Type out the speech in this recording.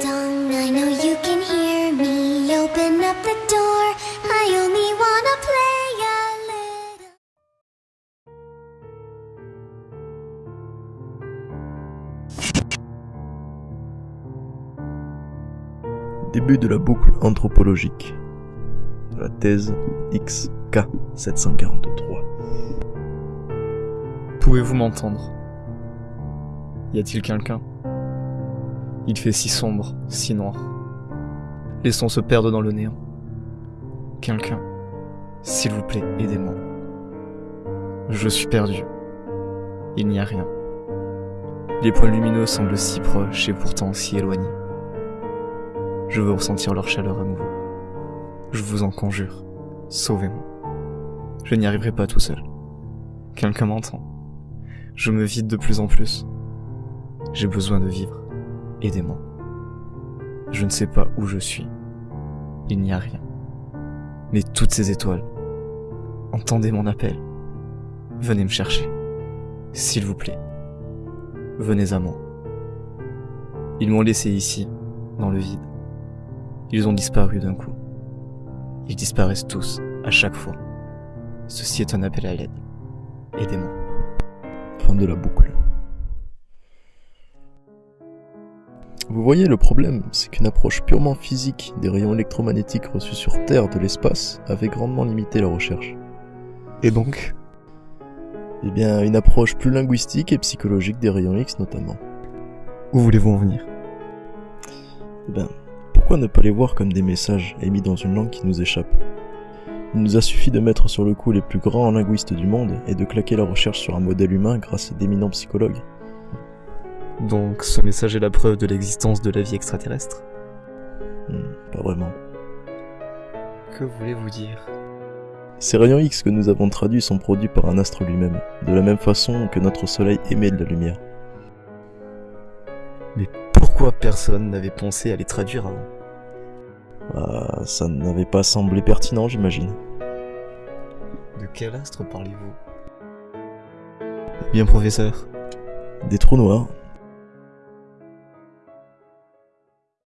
Dong, I know you can hear me. Open up the door. I only wanna play a little. Début de la boucle anthropologique. La thèse XK743. Pouvez-vous m'entendre? Y a-t-il quelqu'un? Il fait si sombre, si noir. Les sons se perdent dans le néant. Quelqu'un, s'il vous plaît, aidez-moi. Je suis perdu. Il n'y a rien. Les points lumineux semblent si proches et pourtant si éloignés. Je veux ressentir leur chaleur à nouveau. Je vous en conjure, sauvez-moi. Je n'y arriverai pas tout seul. Quelqu'un m'entend. Je me vide de plus en plus. J'ai besoin de vivre. Aidez-moi. Je ne sais pas où je suis. Il n'y a rien. Mais toutes ces étoiles. Entendez mon appel. Venez me chercher. S'il vous plaît. Venez à moi. Ils m'ont laissé ici, dans le vide. Ils ont disparu d'un coup. Ils disparaissent tous, à chaque fois. Ceci est un appel à l'aide. Aidez-moi. Fin de la boucle. Vous voyez, le problème, c'est qu'une approche purement physique des rayons électromagnétiques reçus sur Terre de l'espace avait grandement limité la recherche. Et donc? Eh bien, une approche plus linguistique et psychologique des rayons X notamment. Où voulez-vous en venir? Eh bien, pourquoi ne pas les voir comme des messages émis dans une langue qui nous échappe? Il nous a suffi de mettre sur le coup les plus grands linguistes du monde et de claquer la recherche sur un modèle humain grâce à d'éminents psychologues. Donc ce message est la preuve de l'existence de la vie extraterrestre Hmm, pas vraiment. Que voulez-vous dire? Ces rayons X que nous avons traduits sont produits par un astre lui-même, de la même façon que notre soleil émet de la lumière. Mais pourquoi personne n'avait pensé à les traduire avant? Ah, ça n'avait pas semblé pertinent, j'imagine. De quel astre parlez-vous? Eh bien professeur, Des trous noirs,